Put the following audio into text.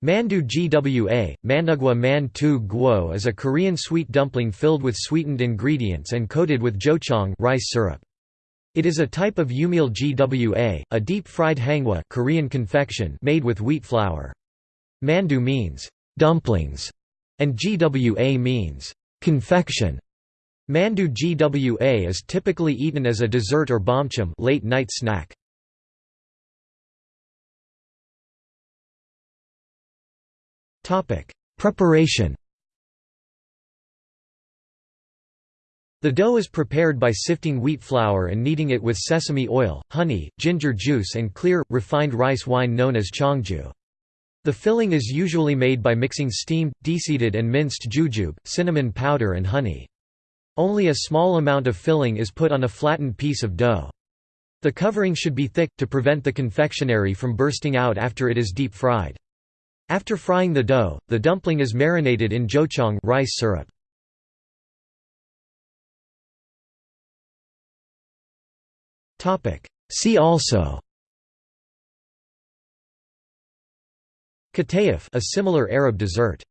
Mandu gwa, mandugwa man tu guo is a Korean sweet dumpling filled with sweetened ingredients and coated with jocheong rice syrup. It is a type of yumil gwa, a deep-fried hangwa Korean confection made with wheat flour. Mandu means dumplings, and gwa means confection. Mandu gwa is typically eaten as a dessert or bamcham late night snack. Preparation The dough is prepared by sifting wheat flour and kneading it with sesame oil, honey, ginger juice and clear, refined rice wine known as cheongju. The filling is usually made by mixing steamed, deseeded and minced jujube, cinnamon powder and honey. Only a small amount of filling is put on a flattened piece of dough. The covering should be thick, to prevent the confectionery from bursting out after it is deep fried. After frying the dough, the dumpling is marinated in jocheong rice syrup. See also Katayef a similar Arab dessert